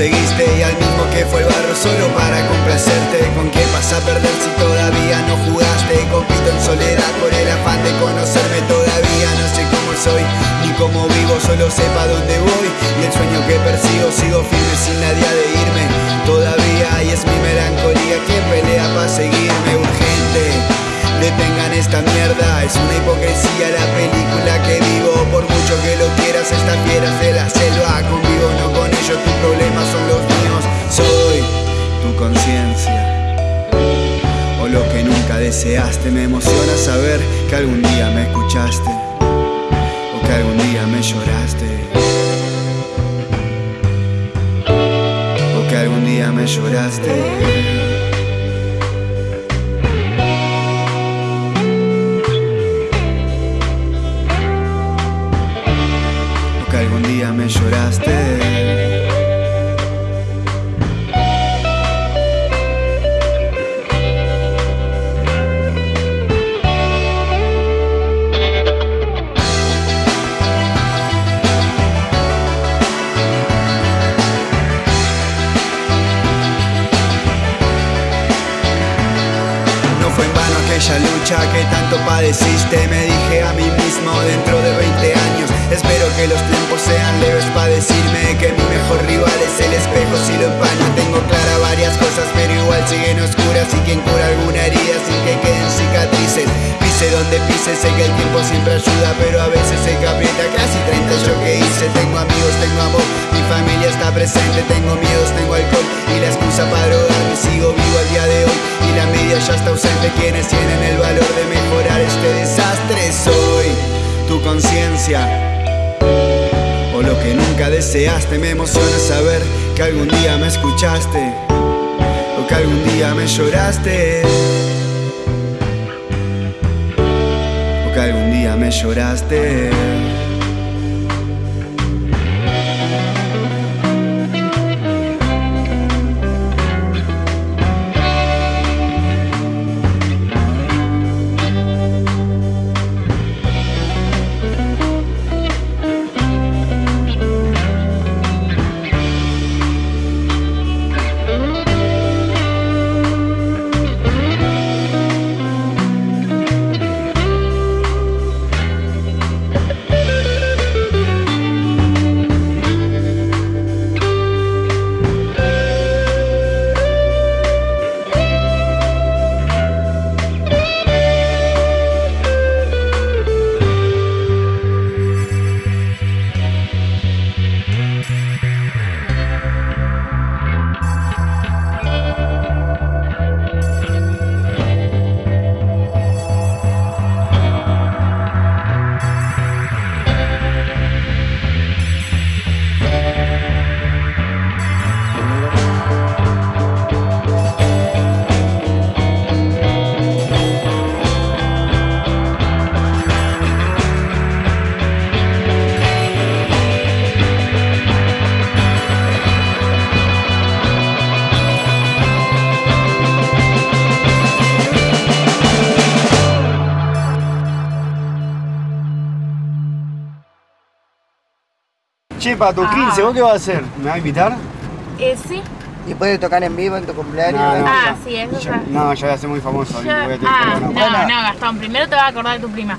y al mismo que fue el barro solo para complacerte. ¿Con quién vas a perder si todavía no jugaste? Compito en soledad por el afán de conocerme todavía. No sé cómo soy ni cómo vivo, solo sepa dónde voy. Y el sueño que persigo sigo firme sin nadie de irme Todavía y es mi melancolía quien pelea para seguirme urgente Detengan esta mierda, es una hipocresía la película que vivo. Por mucho que lo quieras, estas deseaste Me emociona saber que algún día me escuchaste O que algún día me lloraste. O que algún día me lloraste aquella lucha que tanto padeciste Me dije a mí mismo dentro de 20 años Espero que los tiempos sean leves para decirme Que mi mejor rival es el espejo si lo empaño Tengo clara varias cosas pero igual siguen oscuras Y quien cura alguna herida sin que queden cicatrices. Pise donde pise, sé que el tiempo siempre ayuda Pero a veces se aprieta. Casi 30 yo que hice Tengo amigos, tengo amor, mi familia está presente Tengo miedos, tengo alcohol y la excusa para drogarme Sigo vivo al día de hoy y la media ya está ausente. Quienes tienen conciencia. O lo que nunca deseaste Me emociona saber que algún día me escuchaste O que algún día me lloraste. O que algún día me lloraste Che, para tu Ah. 15, ¿vos qué vas a hacer? ¿Me vas a invitar? Eh, sí. ¿Y puedes tocar en vivo en tu cumpleaños? No, no. Ah, sí, eso ya. no, yo voy a ser muy famoso. Yo- voy a tener ah, no, no, Gastón, primero te vas a acordar de tu prima.